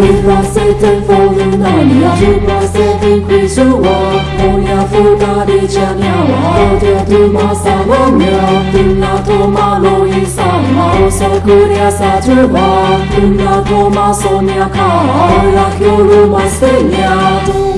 With my Satan falling down ya You must have increased your war On ya full body chan ya wa Out ya do ma sa wa mya Dun na to ma lo yi sa ma O sa kuri sa ju wa Dun to ma ya ka Orak yoru ma sten ya